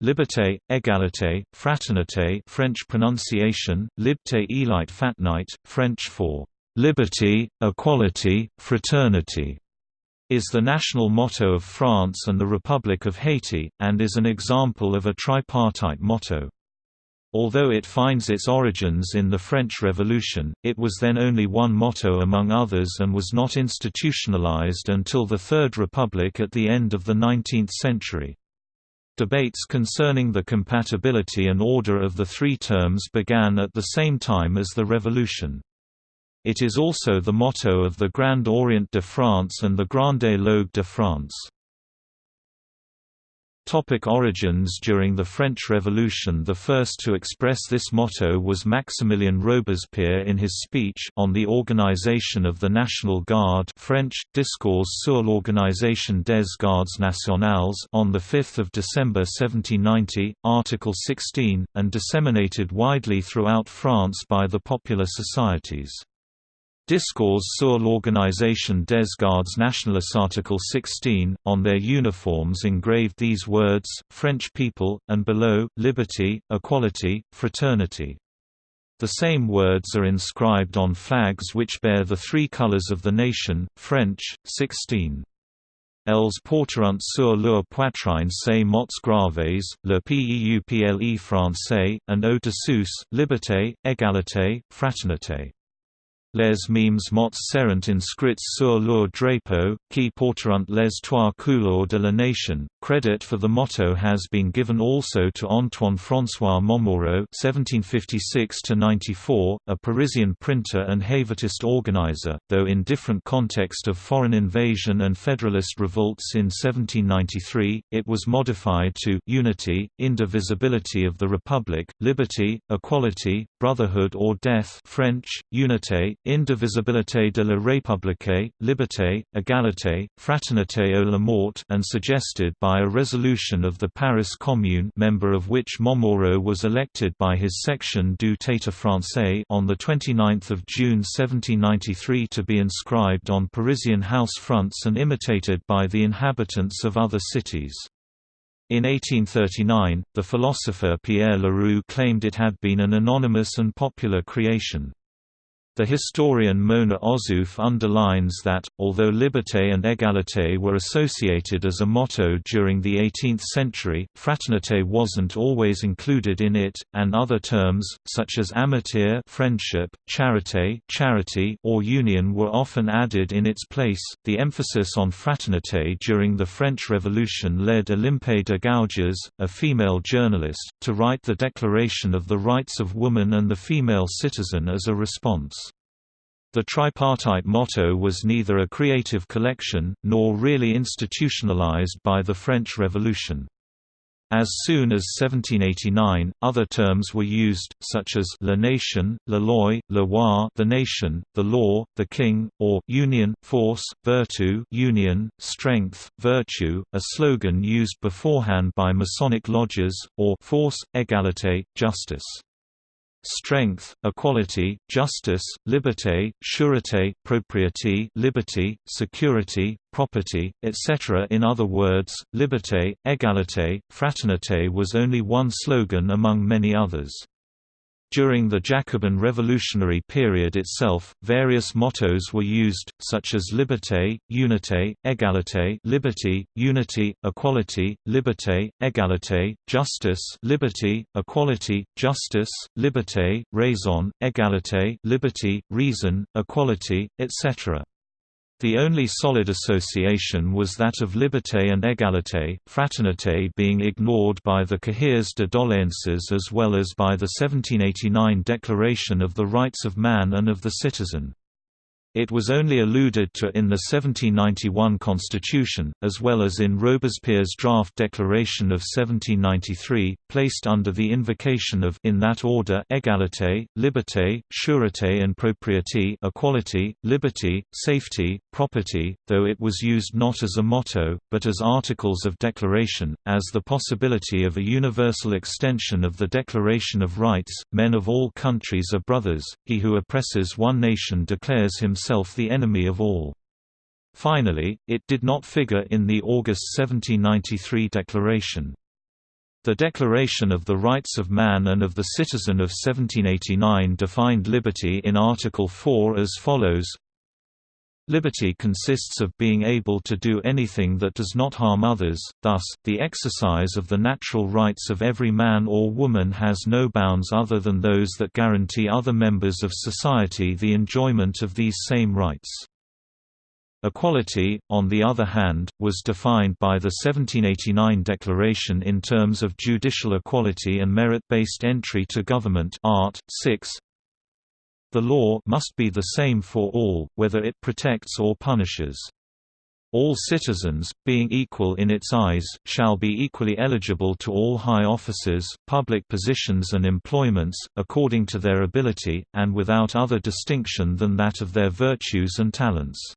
Liberté, égalité, fraternité French pronunciation, Libté élite fatnite, French for liberty, equality, fraternity, is the national motto of France and the Republic of Haiti, and is an example of a tripartite motto. Although it finds its origins in the French Revolution, it was then only one motto among others and was not institutionalized until the Third Republic at the end of the 19th century. Debates concerning the compatibility and order of the three terms began at the same time as the Revolution. It is also the motto of the Grand Orient de France and the Grande Loge de France. Topic origins During the French Revolution the first to express this motto was Maximilien Robespierre in his speech on the organisation of the National Guard French, Discours sur l'organisation des gardes nationales on 5 December 1790, Article 16, and disseminated widely throughout France by the popular societies. Discours sur l'organisation des gardes nationales Article 16, on their uniforms engraved these words, French people, and below, liberty, equality, fraternity. The same words are inscribed on flags which bear the three colours of the nation, French, 16. Els porteront sur leur poitrine ces mots graves, le peuple français, and au-dessous, liberté, égalité, fraternité. Les mêmes mots seront inscrits sur leur drapeau, qui porteront les trois couleurs de la nation. Credit for the motto has been given also to Antoine François Momoro (1756–94), a Parisian printer and Hébertist organizer, though in different context of foreign invasion and Federalist revolts in 1793. It was modified to unity, indivisibility of the Republic, liberty, equality, brotherhood or death. French, unité indivisibilité de la République, liberté, égalité, fraternité ou la mort and suggested by a resolution of the Paris Commune member of which Momoro was elected by his section du Théâtre Français on 29 June 1793 to be inscribed on Parisian house fronts and imitated by the inhabitants of other cities. In 1839, the philosopher Pierre Leroux claimed it had been an anonymous and popular creation. The historian Mona Ozouf underlines that, although liberté and égalité were associated as a motto during the 18th century, fraternité wasn't always included in it, and other terms, such as amitié friendship, charité charity, or union were often added in its place. The emphasis on fraternité during the French Revolution led Olympe de Gouges, a female journalist, to write the Declaration of the Rights of Woman and the Female Citizen as a response. The tripartite motto was neither a creative collection, nor really institutionalized by the French Revolution. As soon as 1789, other terms were used, such as la nation, la loi, le roi the nation, the law, the king, or union, force, virtue union, strength, virtue, a slogan used beforehand by Masonic lodges, or force, égalité, justice strength, equality, justice, liberté, sûreté, propriété liberty, security, property, etc. In other words, liberté, égalité, fraternité was only one slogan among many others. During the Jacobin revolutionary period itself, various mottos were used, such as liberté, unité, égalité liberty, unity, equality, liberté, égalité, justice liberty, equality, justice, liberté, raison, égalité liberty, reason, equality, etc. The only solid association was that of liberté and égalité, fraternité being ignored by the Cahiers de doléances as well as by the 1789 Declaration of the Rights of Man and of the Citizen. It was only alluded to in the 1791 Constitution, as well as in Robespierre's draft declaration of 1793, placed under the invocation of in that order égalité, liberté, sûreté and propriété equality, liberty, safety, property, though it was used not as a motto, but as articles of declaration, as the possibility of a universal extension of the Declaration of Rights, men of all countries are brothers, he who oppresses one nation declares himself himself the enemy of all. Finally, it did not figure in the August 1793 declaration. The Declaration of the Rights of Man and of the Citizen of 1789 defined liberty in Article 4 as follows Liberty consists of being able to do anything that does not harm others, thus, the exercise of the natural rights of every man or woman has no bounds other than those that guarantee other members of society the enjoyment of these same rights. Equality, on the other hand, was defined by the 1789 Declaration in terms of judicial equality and merit-based entry to government Art. 6. The law must be the same for all, whether it protects or punishes. All citizens, being equal in its eyes, shall be equally eligible to all high offices, public positions and employments, according to their ability, and without other distinction than that of their virtues and talents.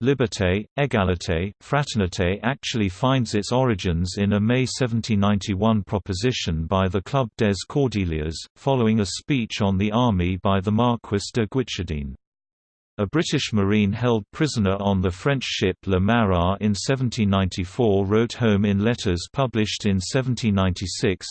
Liberté, égalité, fraternité actually finds its origins in a May 1791 proposition by the Club des Cordeliers, following a speech on the army by the Marquis de Guichardin. A British Marine held prisoner on the French ship Le Marat in 1794 wrote home in letters published in 1796,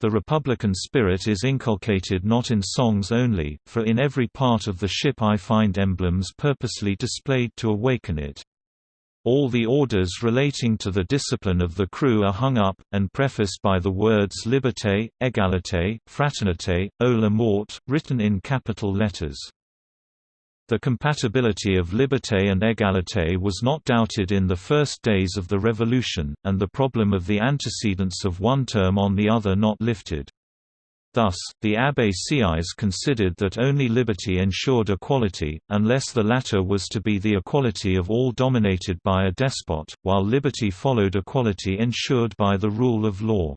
the Republican spirit is inculcated not in songs only, for in every part of the ship I find emblems purposely displayed to awaken it. All the orders relating to the discipline of the crew are hung up, and prefaced by the words Liberté, Égalité, Fraternité, O la mort, written in capital letters. The compatibility of liberté and égalité was not doubted in the first days of the Revolution, and the problem of the antecedents of one term on the other not lifted. Thus, the Abbé Sieyès considered that only liberty ensured equality, unless the latter was to be the equality of all dominated by a despot, while liberty followed equality ensured by the rule of law.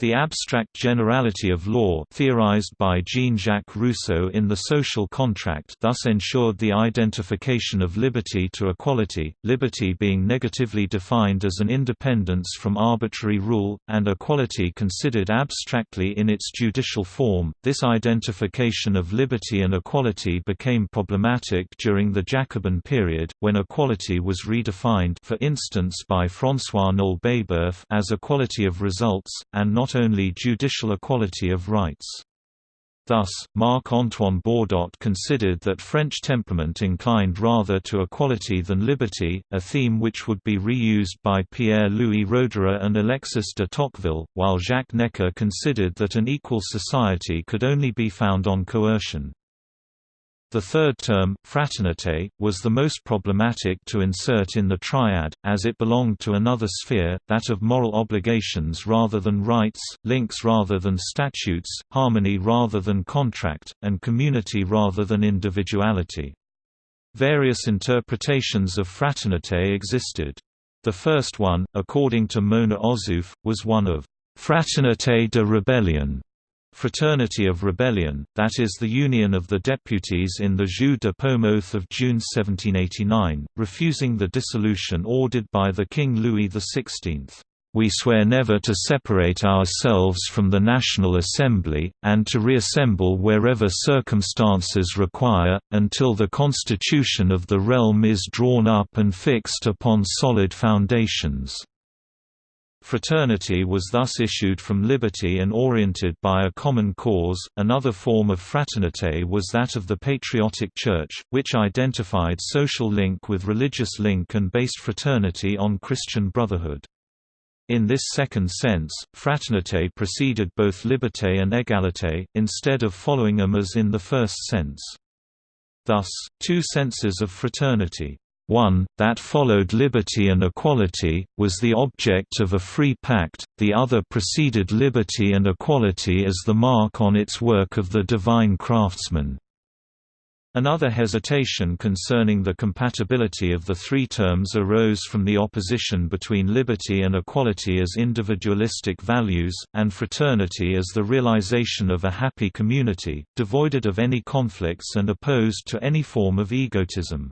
The abstract generality of law theorized by Jean-Jacques Rousseau in The Social Contract thus ensured the identification of liberty to equality, liberty being negatively defined as an independence from arbitrary rule, and equality considered abstractly in its judicial form. This identification of liberty and equality became problematic during the Jacobin period, when equality was redefined for instance by François Babeuf as equality of results, and not not only judicial equality of rights. Thus, Marc-Antoine Baudot considered that French temperament inclined rather to equality than liberty, a theme which would be reused by Pierre-Louis Roederer and Alexis de Tocqueville, while Jacques Necker considered that an equal society could only be found on coercion. The third term, fraternité, was the most problematic to insert in the triad, as it belonged to another sphere, that of moral obligations rather than rights, links rather than statutes, harmony rather than contract, and community rather than individuality. Various interpretations of fraternité existed. The first one, according to Mona Ozouf, was one of «fraternité de rébellion», Fraternity of Rebellion, that is the union of the deputies in the Jeu de Paume Oath of June 1789, refusing the dissolution ordered by the King Louis XVI. We swear never to separate ourselves from the National Assembly, and to reassemble wherever circumstances require, until the constitution of the realm is drawn up and fixed upon solid foundations. Fraternity was thus issued from liberty and oriented by a common cause. Another form of fraternité was that of the Patriotic Church, which identified social link with religious link and based fraternity on Christian brotherhood. In this second sense, fraternité preceded both liberté and égalité, instead of following them as in the first sense. Thus, two senses of fraternity one, that followed liberty and equality, was the object of a free pact, the other preceded liberty and equality as the mark on its work of the divine craftsman. Another hesitation concerning the compatibility of the three terms arose from the opposition between liberty and equality as individualistic values, and fraternity as the realization of a happy community, devoided of any conflicts and opposed to any form of egotism.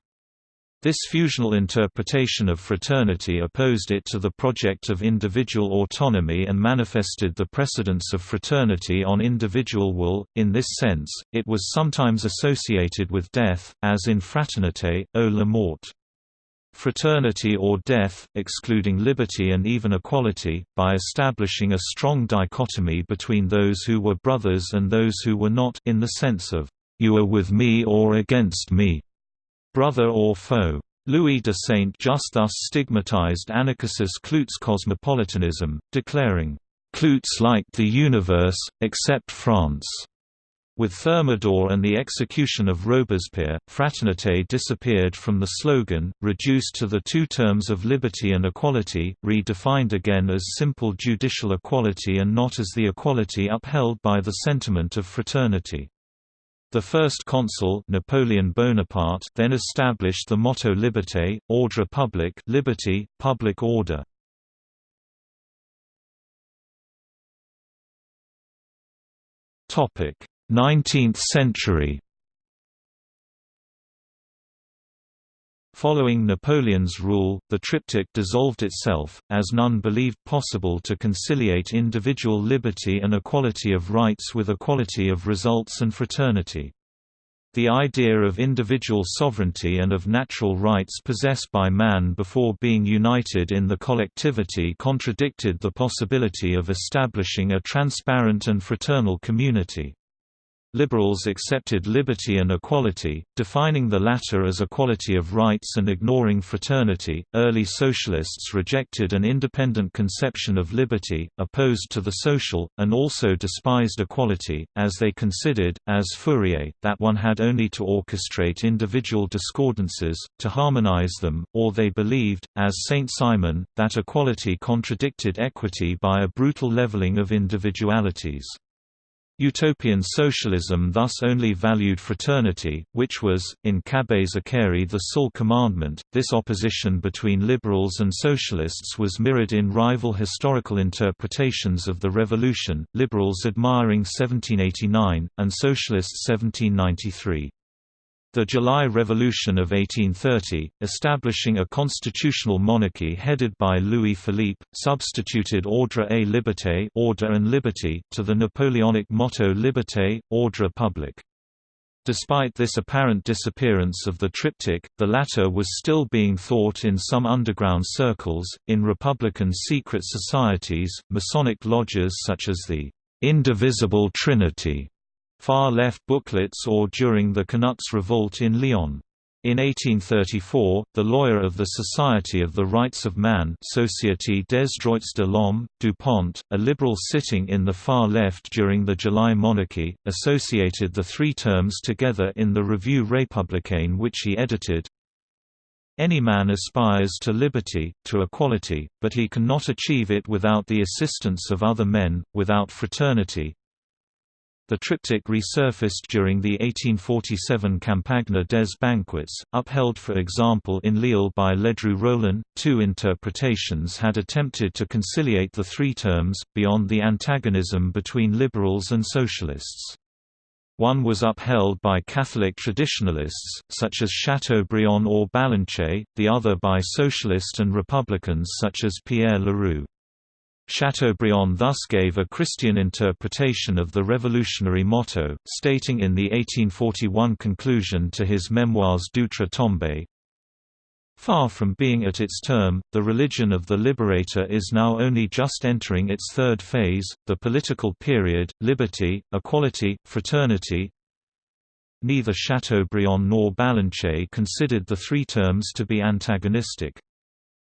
This fusional interpretation of fraternity opposed it to the project of individual autonomy and manifested the precedence of fraternity on individual will. In this sense, it was sometimes associated with death, as in Fraternité, o la mort. fraternity or death, excluding liberty and even equality, by establishing a strong dichotomy between those who were brothers and those who were not in the sense of, "'You are with me or against me' brother or foe. Louis de Saint-Just thus stigmatized Anacharsis Cloots' cosmopolitanism, declaring, "'Cloots liked the universe, except France' With Thermidor and the execution of Robespierre, fraternité disappeared from the slogan, reduced to the two terms of liberty and equality, redefined again as simple judicial equality and not as the equality upheld by the sentiment of fraternity. The first consul Napoleon Bonaparte then established the motto Liberté, ordre public liberty, public order. Topic 19th century Following Napoleon's rule, the triptych dissolved itself, as none believed possible to conciliate individual liberty and equality of rights with equality of results and fraternity. The idea of individual sovereignty and of natural rights possessed by man before being united in the collectivity contradicted the possibility of establishing a transparent and fraternal community. Liberals accepted liberty and equality, defining the latter as equality of rights and ignoring fraternity. Early socialists rejected an independent conception of liberty, opposed to the social, and also despised equality, as they considered, as Fourier, that one had only to orchestrate individual discordances, to harmonize them, or they believed, as Saint Simon, that equality contradicted equity by a brutal leveling of individualities. Utopian socialism thus only valued fraternity, which was, in Cabet's Icarie the sole commandment. This opposition between liberals and socialists was mirrored in rival historical interpretations of the revolution, liberals admiring 1789, and socialists 1793. The July Revolution of 1830, establishing a constitutional monarchy headed by Louis Philippe, substituted Ordre et Liberté order and liberty to the Napoleonic motto Liberté, Ordre public. Despite this apparent disappearance of the triptych, the latter was still being thought in some underground circles, in republican secret societies, Masonic lodges such as the Indivisible Trinity far-left booklets or during the Canuts Revolt in Lyon. In 1834, the lawyer of the Society of the Rights of Man Société des Droits de l'Homme, Dupont, a liberal sitting in the far left during the July monarchy, associated the three terms together in the Revue républicaine which he edited. Any man aspires to liberty, to equality, but he cannot achieve it without the assistance of other men, without fraternity, the triptych resurfaced during the 1847 Campagne des Banquets, upheld for example in Lille by Ledru Rollin. Two interpretations had attempted to conciliate the three terms, beyond the antagonism between liberals and socialists. One was upheld by Catholic traditionalists, such as Chateaubriand or Ballanche, the other by socialist and republicans such as Pierre Leroux. Chateaubriand thus gave a Christian interpretation of the revolutionary motto, stating in the 1841 conclusion to his memoirs d'outre-tombe, Far from being at its term, the religion of the Liberator is now only just entering its third phase, the political period, liberty, equality, fraternity. Neither Chateaubriand nor Ballanche considered the three terms to be antagonistic.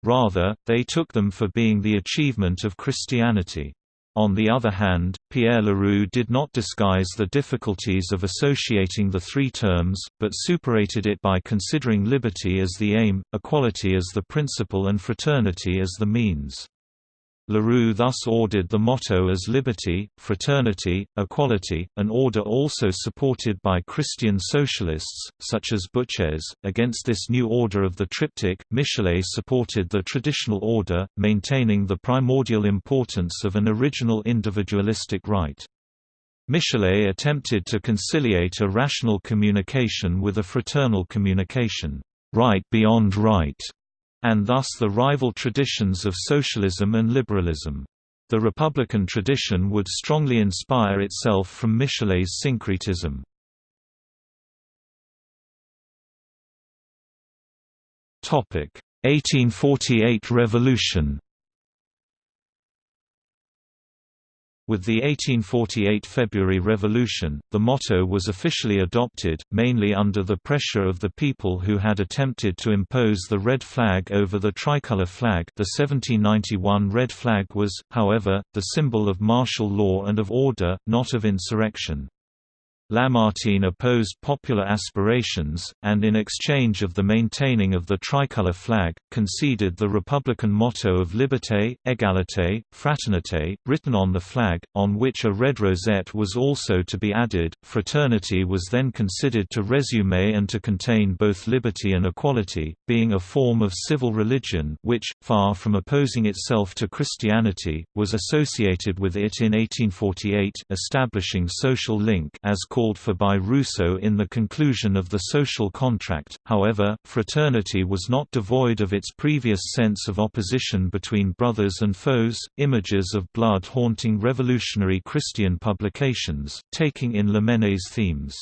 Rather, they took them for being the achievement of Christianity. On the other hand, Pierre Leroux did not disguise the difficulties of associating the three terms, but superated it by considering liberty as the aim, equality as the principle and fraternity as the means. Leroux thus ordered the motto as liberty, fraternity, equality, an order also supported by Christian socialists, such as Buchez. Against this new order of the triptych, Michelet supported the traditional order, maintaining the primordial importance of an original individualistic right. Michelet attempted to conciliate a rational communication with a fraternal communication, right beyond right, and thus the rival traditions of socialism and liberalism. The Republican tradition would strongly inspire itself from Michelet's syncretism. Topic: 1848 Revolution With the 1848 February Revolution, the motto was officially adopted, mainly under the pressure of the people who had attempted to impose the red flag over the tricolor flag the 1791 red flag was, however, the symbol of martial law and of order, not of insurrection. Lamartine opposed popular aspirations, and in exchange of the maintaining of the tricolor flag, conceded the republican motto of liberté, égalité, fraternité, written on the flag, on which a red rosette was also to be added. Fraternity was then considered to resume and to contain both liberty and equality, being a form of civil religion which, far from opposing itself to Christianity, was associated with it in 1848 establishing social link as for by Rousseau in the conclusion of the social contract. However, fraternity was not devoid of its previous sense of opposition between brothers and foes, images of blood haunting revolutionary Christian publications, taking in Lamennais' themes.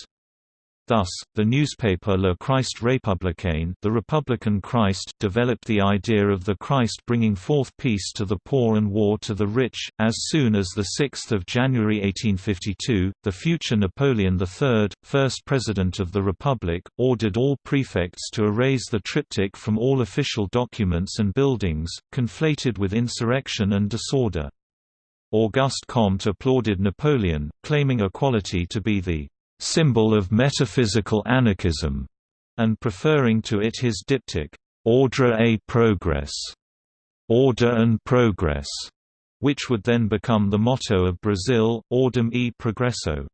Thus, the newspaper Le Christ Républicain the Republican Christ developed the idea of the Christ bringing forth peace to the poor and war to the rich. As soon as 6 January 1852, the future Napoleon III, first President of the Republic, ordered all prefects to erase the triptych from all official documents and buildings, conflated with insurrection and disorder. Auguste Comte applauded Napoleon, claiming equality to be the symbol of metaphysical anarchism, and preferring to it his diptych, Ordre et Progrès, Order and Progress, which would then become the motto of Brazil, Ordem e Progresso.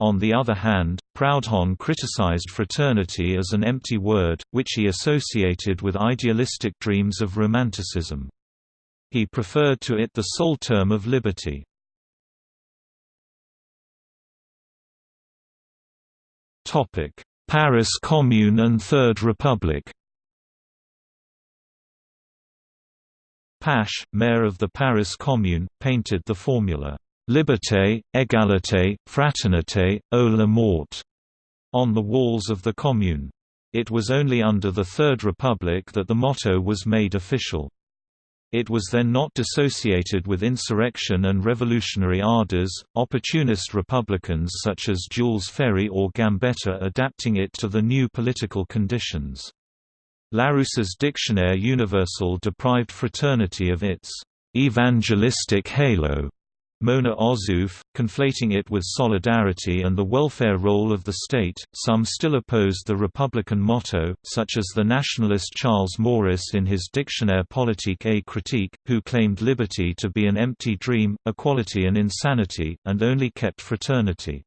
On the other hand, Proudhon criticized fraternity as an empty word, which he associated with idealistic dreams of Romanticism. He preferred to it the sole term of liberty. Paris Commune and Third Republic Pache, mayor of the Paris Commune, painted the formula, "'Liberté, égalité, fraternité, ô la mort' on the walls of the Commune. It was only under the Third Republic that the motto was made official. It was then not dissociated with insurrection and revolutionary ardors, opportunist Republicans such as Jules Ferry or Gambetta adapting it to the new political conditions. Larousse's Dictionnaire universel deprived fraternity of its evangelistic halo Mona Ozouf, conflating it with solidarity and the welfare role of the state. Some still opposed the Republican motto, such as the nationalist Charles Maurras in his Dictionnaire politique et critique, who claimed liberty to be an empty dream, equality an insanity, and only kept fraternity.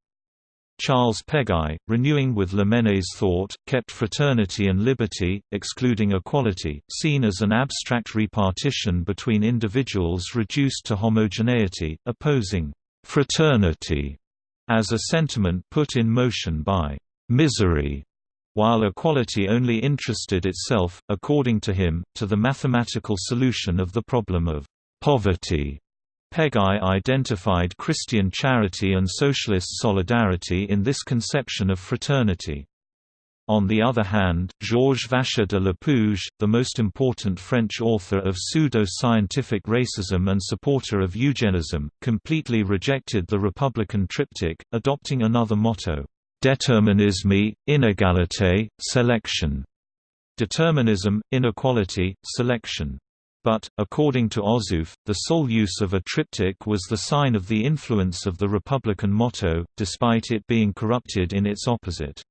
Charles Peguy, renewing with Lamennais' thought, kept fraternity and liberty, excluding equality, seen as an abstract repartition between individuals reduced to homogeneity, opposing «fraternity» as a sentiment put in motion by «misery», while equality only interested itself, according to him, to the mathematical solution of the problem of «poverty» Peguy identified Christian charity and socialist solidarity in this conception of fraternity. On the other hand, Georges Vacher de Lapouge, the most important French author of pseudo-scientific racism and supporter of eugenism, completely rejected the Republican triptych, adopting another motto, "'Déterminisme, inégalité, sélection' determinism, inequality, selection. But, according to Ozouf, the sole use of a triptych was the sign of the influence of the Republican motto, despite it being corrupted in its opposite.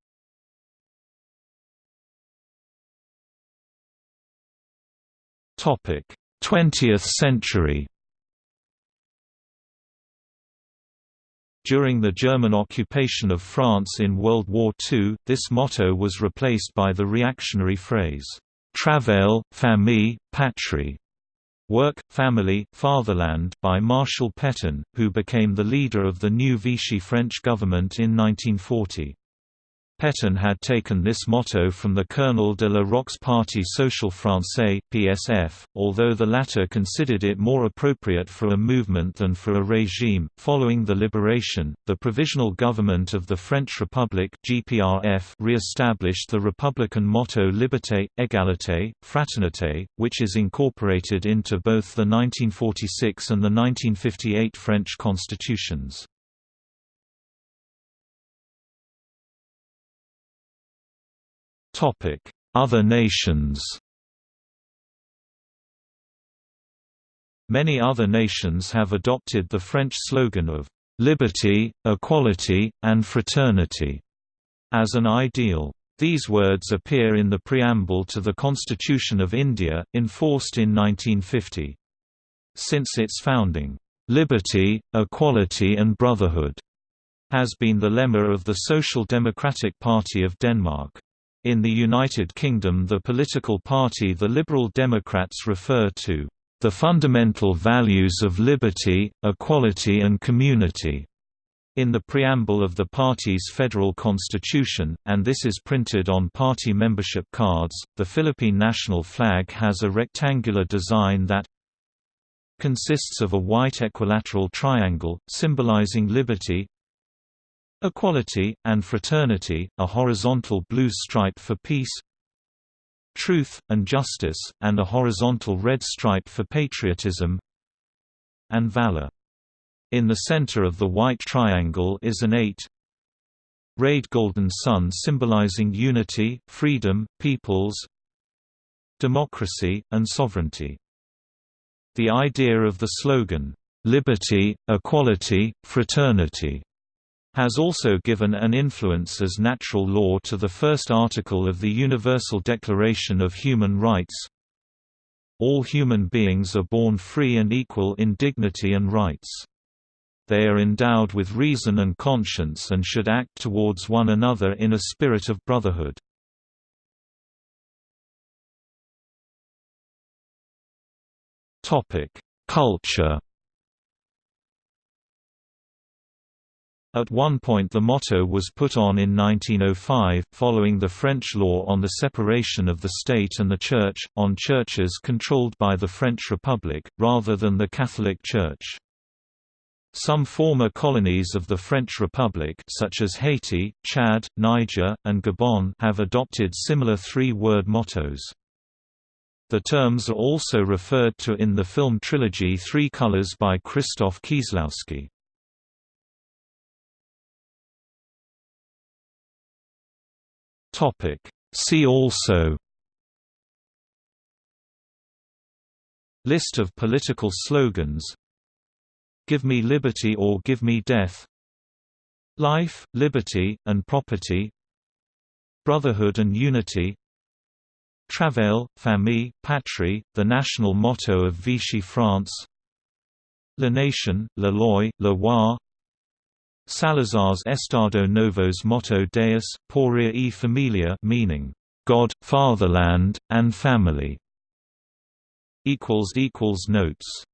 Topic: 20th century. During the German occupation of France in World War II, this motto was replaced by the reactionary phrase, Travail, famille, patrie. Work, Family, Fatherland by Marshal Pétain, who became the leader of the new Vichy French government in 1940. Pétain had taken this motto from the Colonel de la Rocque's Parti Social Français (PSF), although the latter considered it more appropriate for a movement than for a regime. Following the liberation, the Provisional Government of the French Republic (GPRF) re-established the republican motto Liberté, Égalité, Fraternité, which is incorporated into both the 1946 and the 1958 French constitutions. Other nations Many other nations have adopted the French slogan of "'liberty, equality, and fraternity' as an ideal. These words appear in the preamble to the Constitution of India, enforced in 1950. Since its founding, "'liberty, equality and brotherhood' has been the lemma of the Social Democratic Party of Denmark. In the United Kingdom the political party the Liberal Democrats refer to the fundamental values of liberty, equality and community in the preamble of the party's federal constitution, and this is printed on party membership cards. The Philippine national flag has a rectangular design that consists of a white equilateral triangle, symbolizing liberty, Equality, and Fraternity, a horizontal blue stripe for peace Truth, and Justice, and a horizontal red stripe for patriotism and valor. In the center of the white triangle is an eight rayed golden sun symbolizing unity, freedom, peoples, democracy, and sovereignty. The idea of the slogan, "'Liberty, Equality, Fraternity' has also given an influence as natural law to the first article of the Universal Declaration of Human Rights. All human beings are born free and equal in dignity and rights. They are endowed with reason and conscience and should act towards one another in a spirit of brotherhood. Culture At one point the motto was put on in 1905, following the French law on the separation of the state and the Church, on churches controlled by the French Republic, rather than the Catholic Church. Some former colonies of the French Republic such as Haiti, Chad, Niger, and Gabon have adopted similar three-word mottos. The terms are also referred to in the film trilogy Three Colors by Krzysztof Kieslowski. Topic. See also List of political slogans Give me liberty or give me death Life, liberty, and property Brotherhood and unity Travail, famille, patrie, the national motto of Vichy France La Nation, La Loi, Le Roi Salazar's Estado Novo's motto Deus, Patria e Familia meaning, God, Fatherland, and Family. Notes